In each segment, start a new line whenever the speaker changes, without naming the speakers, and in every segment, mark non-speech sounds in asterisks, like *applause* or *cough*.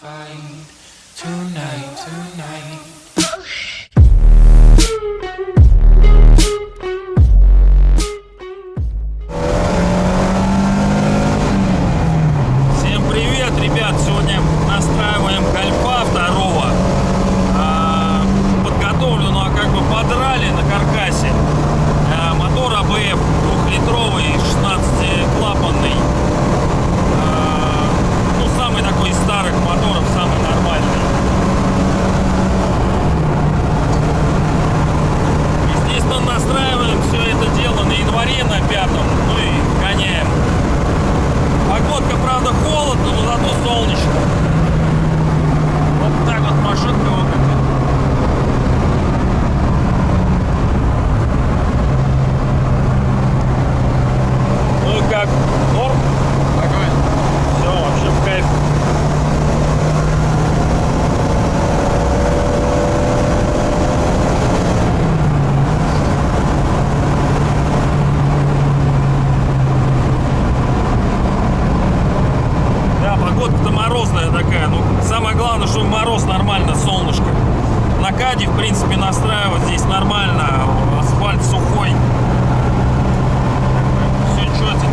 find tonight, tonight.
Морозная такая. Ну, самое главное, что мороз нормально, солнышко. На каде, в принципе, настраивать здесь нормально. Асфальт сухой. Все четенько.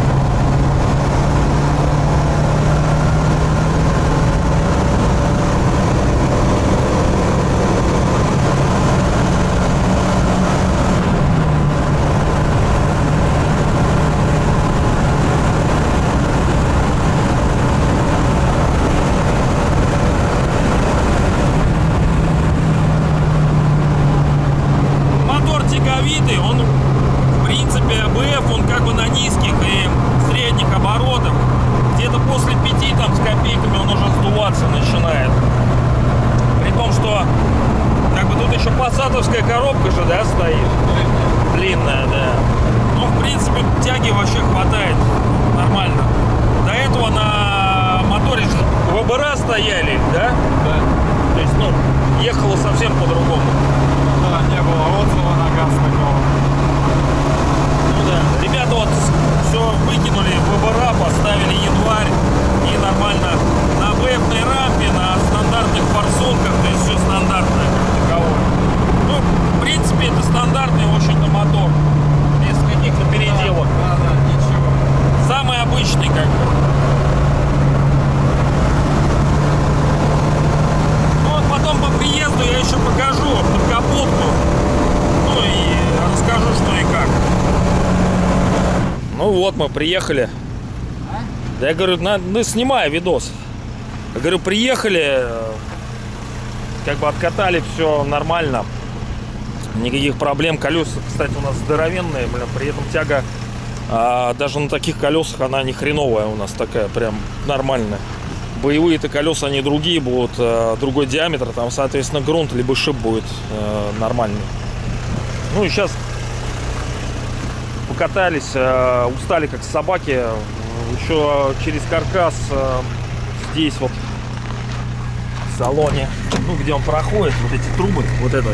Мотор тяговитый, он в принципе АБФ, он как бы на низких и средних оборотах. Где-то после пяти там с копейками он уже сдуваться начинает. При том, что как бы тут еще посадовская коробка же, да, стоит. Длинная, да. Ну, в тяги вообще хватает нормально. До этого на моторе ВБР стояли, да? То есть, ну, ехало совсем по-другому.
Да, не было отзыва на газ такого.
Ну да. Ребята вот все выкинули ВБРА, поставили январь и нормально на БФной рампе, на стандартных форсунках, то есть все стандартное как таковое. Ну, в принципе, это стандартный, в общем-то, мотор. Без каких-то переделок.
Да, да, ничего.
Самый обычный, как бы. Ну вот потом по приезду я еще покажу подкапотку. Ну и расскажу, что и как. Ну вот мы приехали. Да я говорю, на, ну снимай видос. Я говорю, приехали, э, как бы откатали все нормально. Никаких проблем. Колеса, кстати, у нас здоровенные, блин, при этом тяга а, даже на таких колесах она не хреновая у нас такая, прям нормальная. Боевые-то колеса, они другие будут, э, другой диаметр, там, соответственно, грунт либо шип будет э, нормальный. Ну и сейчас покатались, э, устали как собаки. Еще через каркас э, здесь вот в салоне, ну где он проходит, вот эти трубы, вот эта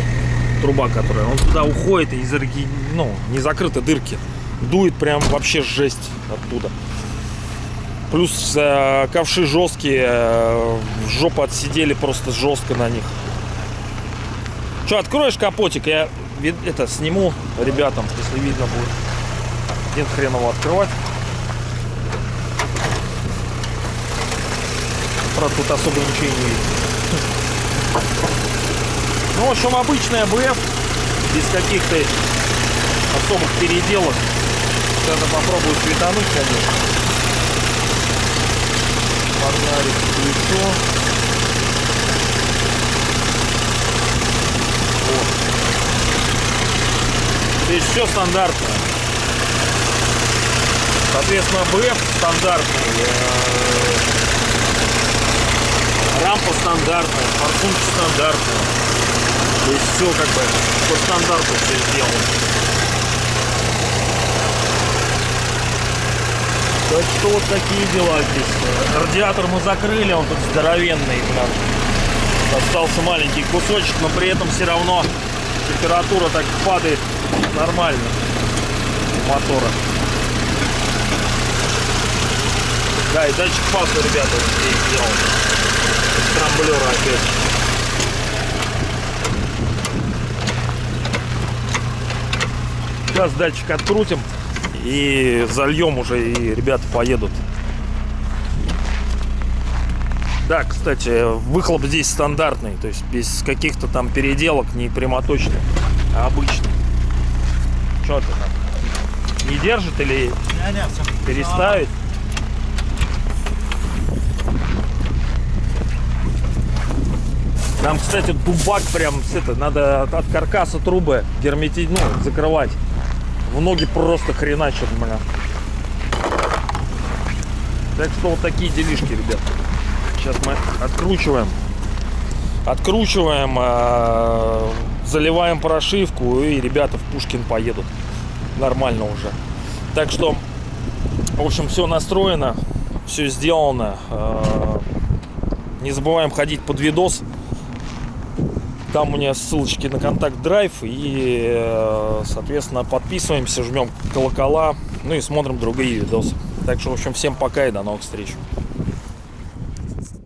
труба, которая, он туда уходит и из орги- ну, не закрыты дырки. Дует прям вообще жесть оттуда. Плюс э, ковши жесткие, э, жопу отсидели просто жестко на них. Че, откроешь капотик, я это сниму ребятам, если видно будет. Нет хрен его открывать. Правда, тут особо ничего не видно. *laughs* Ну, в общем, обычная БФ, без каких-то особых переделок. Сейчас попробую светануть, конечно. Фонарик включу. Вот. То есть все стандартно. Соответственно, БФ стандартный. э, Рампа стандартная, форсунка стандартная. То есть все как бы по стандарту все сделано. Так что вот такие дела здесь. Радиатор мы закрыли, он тут здоровенный, блин. Остался маленький кусочек, но при этом все равно температура так падает нормально у мотора. Да, и датчик паса, ребята, здесь сделан. С работает. Сейчас датчик открутим и зальем уже, и ребята поедут. Да, кстати, выхлоп здесь стандартный, то есть без каких-то там переделок, не прямоточный, а обычный. Что ты там? Не держит или
Не-не, все.
переставить? Там, кстати, дубак прям с это, надо от, от каркаса трубы герметить, ну, закрывать. В ноги просто хреначат, бля. Так что вот такие делишки, ребят. Сейчас мы откручиваем. Откручиваем, э, заливаем прошивку и ребята в Пушкин поедут. Нормально уже. Так что, в общем, все настроено, все сделано. Э, Не забываем ходить под видос. Там у меня ссылочки на контакт драйв и, э, соответственно, подписываемся, жмем колокола, ну и смотрим другие видосы. Так что, в общем, всем пока и до новых встреч.